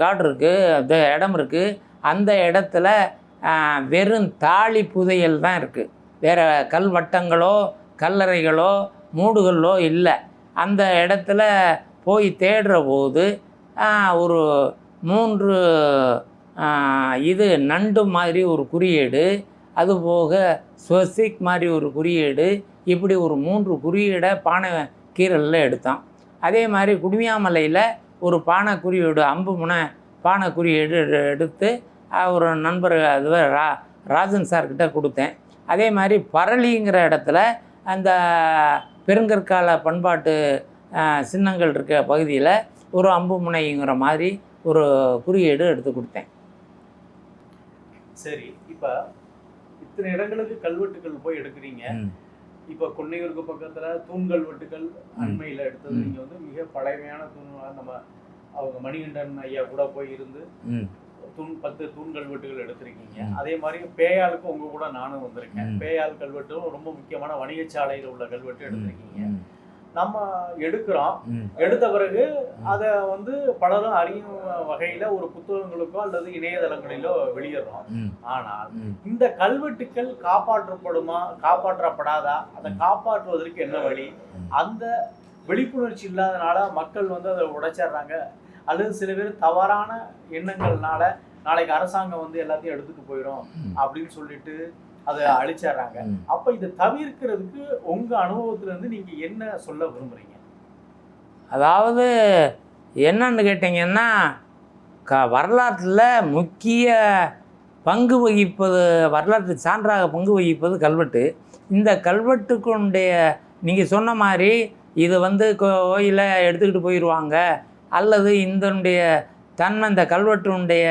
காடு இருக்குது அந்த இடம் இருக்குது அந்த இடத்துல வெறும் தாலி புதையல் தான் இருக்குது வேறு கல்வட்டங்களோ கல்லறைகளோ மூடுகளோ இல்லை. அந்த இடத்துல போய் தேடுற போது ஒரு மூன்று இது நண்டு மாதிரி ஒரு குறியீடு அதுபோக ஸ்வசிக் மாதிரி ஒரு குறியீடு இப்படி ஒரு மூன்று குறியீடை பானை கீரலில் எடுத்தான். அதே மாதிரி குடுமியாமலையில் ஒரு பானை குறியீடு அம்பு முனை பானை குறியீடு எடு- எடுத்து ஒரு நண்பர் அது ரா ராஜன் சார்கிட்ட கொடுத்தேன். அதே மாதிரி பரளிங்கிற இடத்துல அந்த பெருங்கற்கால பண்பாட்டு சின்னங்கள் இருக்க பகுதியில் ஒரு அம்பு முனைங்கிற மாதிரி ஒரு குறியீடு எடுத்து கொடுத்தேன். சரி இப்ப இத்தனை இடங்களுக்கு கல்வெட்டுகள் போய் எடுக்கிறீங்க. இப்ப கொன்னையூருக்கு பக்கத்துல தூண் கல்வெட்டுகள் அண்மையில எடுத்தது. ம். நீங்க வந்து மிக பழமையான தூண் நம்ம அவங்க மணிகண்டன் ஐயா கூட போய் இருந்து தூண் பத்து தூண் கல்வெட்டுகள் எடுத்திருக்கீங்க. அதே மாதிரி பேயாளுக்கு உங்க கூட நானும் வந்திருக்கேன். ம். பேயாள் கல்வெட்டும் ரொம்ப முக்கியமான வணிகச்சாலையில் உள்ள கல்வெட்டு எடுத்திருக்கீங்க. நம்ம எடுக்கிறோம். எடுத்த பிறகு அதை வந்து பலரும் அறியும் வகையில ஒரு புத்தகங்களுக்கோ அல்லது இணையதளங்களிலோ வெளியிடுறோம். ஆனால். இந்த கல்வெட்டுக்கள் காப்பாற்றப்படுமா காப்பாற்றப்படாதா? அதை காப்பாற்றுவதற்கு என்ன வழி. அந்த விழிப்புணர்ச்சி இல்லாதனால மக்கள் வந்து அதை உடைச்சிடுறாங்க. அல்லது சில பேர் தவறான எண்ணங்கள்னால நாளைக்கு அரசாங்கம் வந்து எல்லாத்தையும் எடுத்துட்டு போயிடும். அப்படின்னு சொல்லிட்டு அதை அழிச்சிடுறாங்க. அப்ப இதை தவிர்க்கிறதுக்கு உங்க அனுபவத்துல இருந்து நீங்க என்ன சொல்ல விரும்புறீங்க? அதாவது என்னன்னு கேட்டிங்கன்னா க வரலாற்றில் முக்கிய பங்கு வகிப்பது வரலாற்று சான்றாக பங்கு வகிப்பது கல்வெட்டு. இந்த கல்வெட்டுக்குடைய நீங்கள் சொன்ன மாதிரி இது வந்து கோயிலை எடுத்துக்கிட்டு போயிடுவாங்க அல்லது இதனுடைய தன்மை இந்த கல்வெட்டுடைய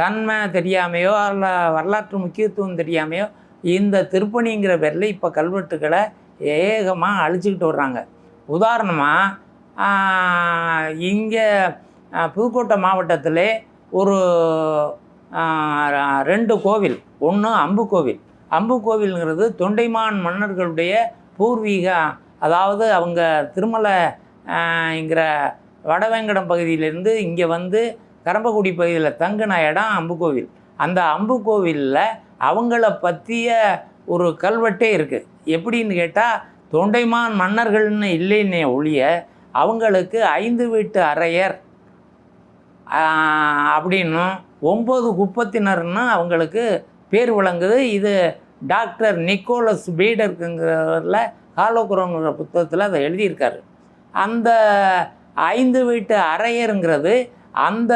தன்மை தெரியாமையோ அல்ல வரலாற்று முக்கியத்துவம் தெரியாமையோ இந்த திருப்பணிங்கிற பேரில் இப்போ கல்வெட்டுக்களை ஏகமாக அழிச்சிக்கிட்டு வர்றாங்க. உதாரணமாக இங்கே புதுக்கோட்டை மாவட்டத்தில் ஒரு ரெண்டு கோவில். ஒன்று அம்பு கோவில். அம்பு கோவில்ங்கிறது தொண்டைமான் மன்னர்களுடைய பூர்வீக அதாவது அவங்க திருமலை இங்கிற வடவேங்கடம் பகுதியிலேருந்து இங்கே வந்து கரம்பக்குடி பகுதியில் தங்கின இடம் அம்பு கோவில். அந்த அம்பு கோவிலில் அவங்கள பற்றிய ஒரு கல்வெட்டே இருக்குது எப்படின்னு கேட்டால் தொண்டைமான் மன்னர்கள்னு இல்லைன்னே ஒழிய அவங்களுக்கு ஐந்து வீட்டு அறையர் அப்படின்னும் ஒம்பது குப்பத்தினர்னு அவங்களுக்கு பேர் விளங்குது. இது டாக்டர் நிக்கோலஸ் பீடருக்குங்கிறவரில் காலோக்குறங்கிற புத்தகத்தில் அதை எழுதியிருக்காரு. அந்த ஐந்து வீட்டு அரையருங்கிறது அந்த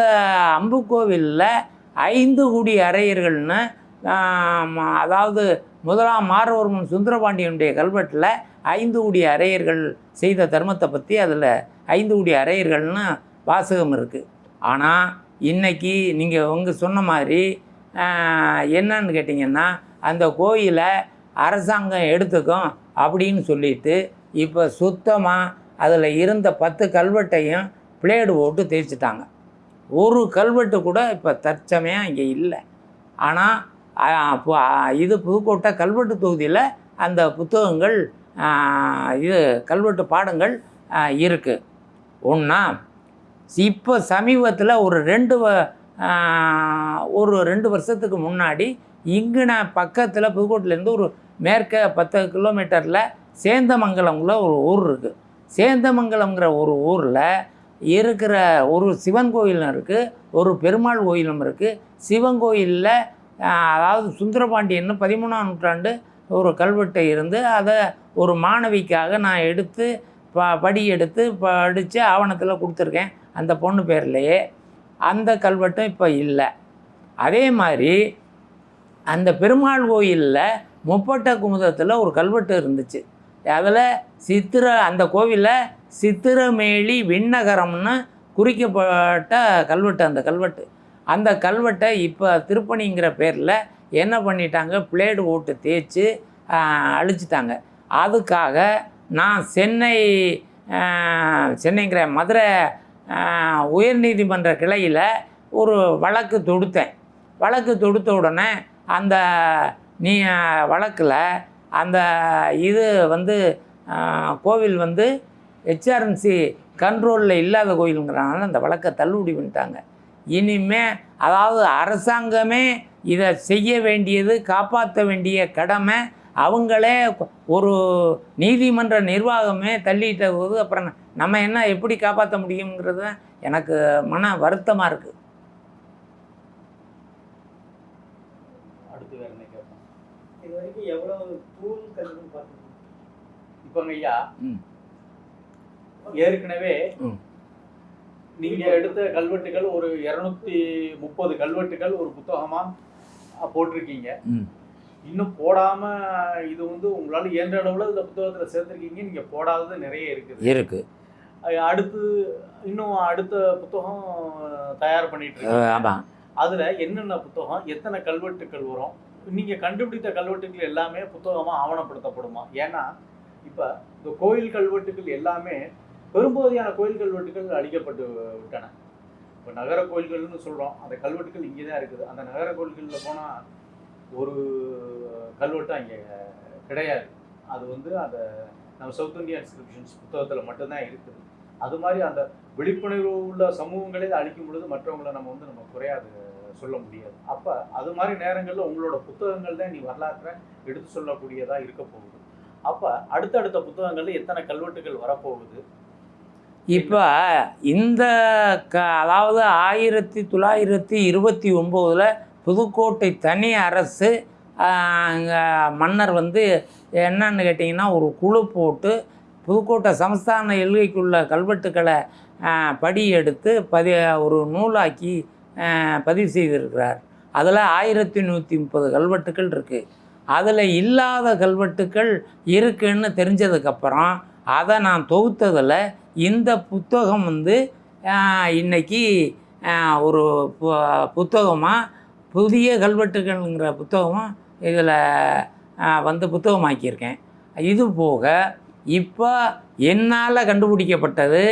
அம்புக்கோவிலில் ஐந்து குடி அரையர்கள்னு அதாவது முதலாம் மாறவர்மன் சுந்தரபாண்டியனுடைய கல்வெட்டில் ஐந்து குடி அரையர்கள் செய்த தர்மத்தை பற்றி அதில் ஐந்து குடி அரையர்கள்னு வாசகம் இருக்குது ஆனால் இன்றைக்கி நீங்கள் உங்க சொன்ன மாதிரி என்னன்னு கேட்டிங்கன்னா அந்த கோயிலை அரசாங்கம் எடுத்துக்கும் அப்படின்னு சொல்லிட்டு இப்போ சுத்தமாக அதில் இருந்த பத்து கல்வெட்டையும் பிளேடு போட்டு தேய்ச்சிட்டாங்க ஒரு கல்வெட்டு கூட இப்போ தற்சமயம் இங்கே இல்லை. ஆனால் இது புதுக்கோட்டை கல்வெட்டு தொகுதியில் அந்த புத்தகங்கள் இது கல்வெட்டு பாடங்கள் இருக்குது ஒன்றா இப்போ சமீபத்தில் ஒரு ரெண்டு வ- ஒரு ரெண்டு வருஷத்துக்கு முன்னாடி இங்கே நான் பக்கத்தில் புதுக்கோட்டையிலேருந்து ஒரு மேற்க பத்து கிலோமீட்டரில் சேந்தமங்கலம்ல ஒரு ஊர் இருக்குது சேந்தமங்கலம்ங்கிற ஒரு ஊரில் இருக்கிற ஒரு சிவன் கோயிலும் இருக்குது ஒரு பெருமாள் கோயிலும் இருக்குது சிவன் கோயிலில் அதாவது சுந்தரபாண்டியன்னு பதிமூணாம் நூற்றாண்டு ஒரு கல்வெட்டை இருந்து அதை ஒரு மாணவிக்காக நான் எடுத்து ப படி எடுத்து படித்து ஆவணத்தில் கொடுத்துருக்கேன். அந்த பொண்ணு பேர்லேயே அந்த கல்வெட்டும் இப்போ இல்லை. அதே மாதிரி அந்த பெருமாள் கோயிலில் முப்பட்ட குமுதத்தில் ஒரு கல்வெட்டு இருந்துச்சு. அதில் சித்திர அந்த கோவிலில் சித்திரமேலி விண்ணகரம்னு குறிக்கப்பட்ட கல்வெட்டு அந்த கல்வெட்டு. அந்த கல்வெட்டை இப்போ திருப்பணிங்கிற பேரில் என்ன பண்ணிட்டாங்க? பிளேடு ஓட்டு தேய்ச்சி அழிச்சிட்டாங்க. அதுக்காக நான் சென்னை சென்னைங்கிற மதுரை உயர்நீதிமன்ற கிளையில் ஒரு வழக்கு தொடுத்தேன். வழக்கு தொடுத்த உடனே அந்த நீ வழக்கில் அந்த இது வந்து கோவில் வந்து ஹெச்ஆர்என்சி கண்ட்ரோலில் இல்லாத கோயிலுங்கிறனால அந்த வழக்கை தள்ளுபடி பண்ணிட்டாங்க. இனிமே அதாவது அரசாங்கமே இதை செய்ய வேண்டியது காப்பாற்ற வேண்டிய கடமை அவங்களே ஒரு நீதிமன்ற நிர்வாகமே தள்ளிட்ட போது அப்புறம் நம்ம என்ன எப்படி காப்பாற்ற முடியுங்கிறது எனக்கு மன வருத்தமாக இருக்குது இப்போங்க ஐயா. ஏற்கனவே. நீங்க எடுத்த கல்வெட்டுகள் ஒரு இருநூத்தி முப்பது கல்வெட்டுகள் ஒரு புத்தகமா போட்டிருக்கீங்க. இன்னும் போடாம இது வந்து உங்களால இயன்ற அளவுல இந்த புத்தகத்துல சேர்த்திருக்கீங்க. நீங்க போடாதது நிறைய இருக்குது. அஹ், அடுத்து இன்னும் அடுத்த புத்தகம் தயார் பண்ணிட்டு இருக்கீங்க ஆமாம் அதுல என்னென்ன புத்தகம் எத்தனை கல்வெட்டுக்கள் வரும் நீங்க கண்டுபிடித்த கல்வெட்டுக்கள் எல்லாமே புத்தகமா ஆவணப்படுத்தப்படுமா? ஏன்னா இப்ப இந்த கோயில் கல்வெட்டுகள் எல்லாமே பெரும்பகுதியான கோயில் கல்வெட்டுகள் அழிக்கப்பட்டு விட்டன. இப்போ நகர கோயில்கள்னு சொல்கிறோம் அந்த கல்வெட்டுகள் இங்கே தான் இருக்குது. அந்த நகர கோயில்களில் போனால் ஒரு கல்வெட்டு அங்கே கிடையாது. அது வந்து அந்த நம்ம சவுத் இந்தியன் இன்ஸ்கிரிப்ஷன்ஸ் புத்தகத்தில் மட்டும்தான் இருக்குது. அது மாதிரி அந்த விழிப்புணர்வு உள்ள சமூகங்களே அழிக்கும் பொழுது மற்றவங்களை நம்ம வந்து நம்ம குறையாது சொல்ல முடியாது. அப்போ அது மாதிரி நேரங்களில் உங்களோட புத்தகங்கள் தான் நீ வரலாற்றை எடுத்து சொல்லக்கூடியதாக இருக்க போகுது. அப்போ அடுத்தடுத்த புத்தகங்களில் எத்தனை கல்வெட்டுகள் வரப்போகுது? இப்போ இந்த க அதாவது ஆயிரத்தி தொள்ளாயிரத்தி இருபத்தி ஒம்போதில் புதுக்கோட்டை தனி அரசு அங்கே மன்னர் வந்து என்னன்னு கேட்டிங்கன்னா ஒரு குழு போட்டு புதுக்கோட்டை சமஸ்தான எல்கைக்குள்ள கல்வெட்டுக்களை படி எடுத்து பதி ஒரு நூலாக்கி பதிவு செய்திருக்கிறார். அதில் ஆயிரத்தி நூற்றி முப்பது கல்வெட்டுக்கள் இருக்குது அதில் இல்லாத கல்வெட்டுக்கள் இருக்குன்னு தெரிஞ்சதுக்கப்புறம் அதை நான் தொகுத்ததில் இந்த புத்தகம் வந்து இன்றைக்கி ஒரு பு ஒரு புத்தகமாக புதிய கல்வெட்டுகள்ங்கிற புத்தகமாக இதில் வந்து புத்தகமாக்கியிருக்கேன். இது போக இப்போ என்னால் கண்டுபிடிக்கப்பட்டது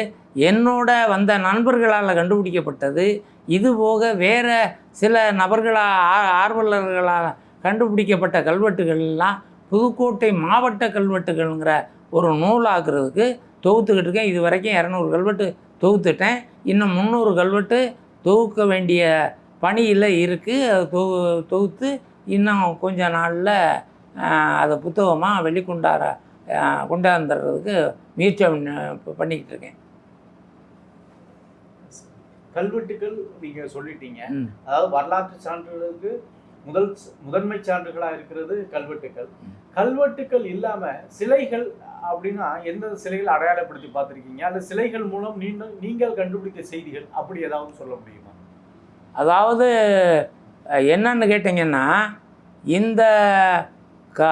என்னோட வந்த நண்பர்களால் கண்டுபிடிக்கப்பட்டது இது போக வேறு சில நபர்களால் ஆ- ஆர்வலர்களால் கண்டுபிடிக்கப்பட்ட கல்வெட்டுகள்லாம் புதுக்கோட்டை மாவட்ட கல்வெட்டுகள்ங்கிற ஒரு நூலாக்குறதுக்கு தொகுத்துக்கிட்டு இருக்கேன். இது வரைக்கும் இரநூறு கல்வெட்டு தொகுத்துட்டேன். இன்னும் முந்நூறு கல்வெட்டு தொகுக்க வேண்டிய பணியில் இருக்குது அது தொகு தொகுத்து இன்னும் கொஞ்ச நாளில் அதை புத்தகமாக வெளிக்கொண்டார கொண்டாந்துடுறதுக்கு முயற்சி பண்ண- பண்ணிக்கிட்டு இருக்கேன். கல்வெட்டுகள் நீங்க சொல்லிட்டீங்க. அதாவது வரலாற்று சான்றுகளுக்கு முதல் முதன்மை சான்றுகளா இருக்கிறது கல்வெட்டுக்கள். கல்வெட்டுக்கள் இல்லாம சிலைகள் அப்படின்னா எந்த சிலைகள் அடையாளப்படுத்தி பார்த்திருக்கீங்க? அல்லது சிலைகள் மூலம் நீங்கள் நீங்கள் கண்டுபிடித்த செய்திகள் அப்படி ஏதாவது சொல்ல முடியுமா? அதாவது என்னன்னு கேட்டிங்கன்னா இந்த க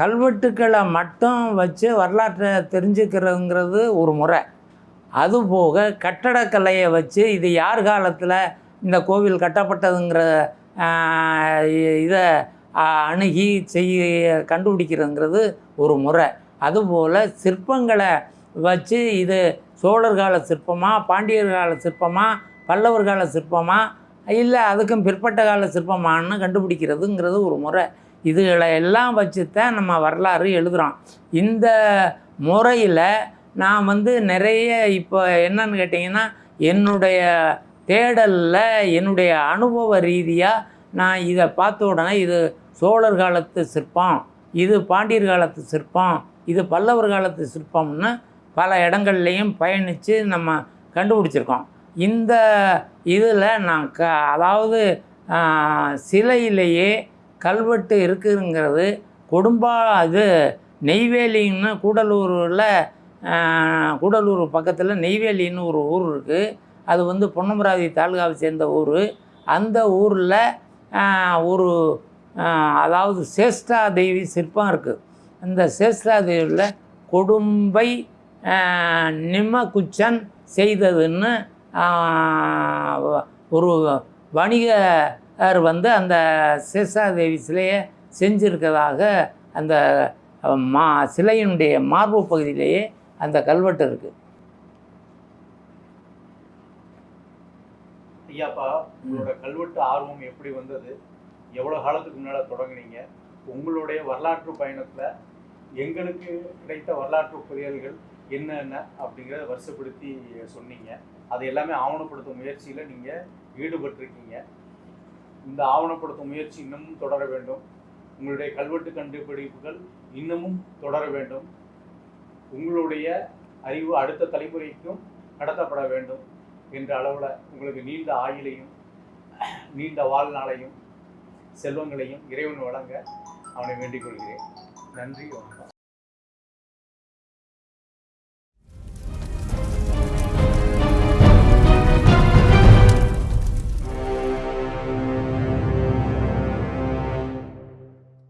கல்வெட்டுக்களை மட்டும் வச்சு வரலாற்றை தெரிஞ்சுக்கிறதுங்கிறது ஒரு முறை. அதுபோக கட்டடக்கலையை வச்சு இது யார் காலத்தில் இந்த கோவில் கட்டப்பட்டதுங்கிற இதை அணுகி செய்ய கண்டுபிடிக்கிறதுங்கிறது ஒரு முறை. அதுபோல் சிற்பங்களை வச்சு இது சோழர் கால சிற்பமாக பாண்டியர் கால சிற்பமாக பல்லவர் கால சிற்பமாக இல்லை அதுக்கும் பிற்பட்ட கால சிற்பமான்னு கண்டுபிடிக்கிறதுங்கிறது ஒரு முறை. இதுகளை எல்லாம் வச்சு தான் நம்ம வரலாறு எழுதுகிறோம் இந்த முறையில் நான் வந்து நிறைய இப்போ என்னன்னு கேட்டிங்கன்னா என்னுடைய தேடலில் என்னுடைய அனுபவ ரீதியாக நான் இதை பார்த்த உடனே இது சோழர் காலத்து சிற்பம் இது பாண்டியர் காலத்து சிற்பம் இது பல்லவர் காலத்து சிற்பம்னு பல இடங்கள்லையும் பயணித்து நம்ம கண்டுபிடிச்சிருக்கோம். இந்த இதில் நான் க அதாவது சிலையிலேயே கல்வெட்டு இருக்குங்கிறது கொடும்பா அது நெய்வேலின்னு கூடலூரில் கூடலூர் பக்கத்தில் நெய்வேலின்னு ஒரு ஊர் இருக்குது அது வந்து பொன்னமராவதி தாலுகாவை சேர்ந்த ஊர். அந்த ஊரில் ஒரு அதாவது சேஷ்டா தேவி சிற்பம் இருக்குது அந்த சேஷ்டா தேவியில் கொடும்பை ஆஹ், நிம்மகுச்சன் செய்ததுன்னு ஒரு வணிகர் வந்து அந்த சேஷாதேவி சிலையை செஞ்சிருக்கதாக அந்த மா சிலையினுடைய மார்பு பகுதியிலேயே அந்த கல்வெட்டு இருக்குது ஐயாப்பா உங்களோட கல்வெட்டு ஆர்வம் எப்படி வந்தது? எவ்வளவு காலத்துக்கு முன்னால தொடங்குனீங்க? உங்களுடைய வரலாற்று பயணத்துல எங்களுக்கு கிடைத்த வரலாற்று புரியல்கள் என்னென்ன அப்படிங்கிறத வருஷப்படுத்தி சொன்னீங்க. அது எல்லாமே ஆவணப்படுத்தும் முயற்சியில நீங்க ஈடுபட்டிருக்கீங்க. இந்த ஆவணப்படுத்தும் முயற்சி இன்னமும் தொடர வேண்டும். உங்களுடைய கல்வெட்டு கண்டுபிடிப்புகள் இன்னமும் தொடர வேண்டும். உங்களுடைய அறிவு அடுத்த தலைமுறைக்கும் கடத்தப்பட வேண்டும். என்ற அளவில் உங்களுக்கு நீண்ட ஆயிலையும் நீண்ட வாழ்நாளையும் செல்வங்களையும் இறைவன் வழங்க அவனை வேண்டிக் கொள்கிறேன். நன்றி வணக்கம்.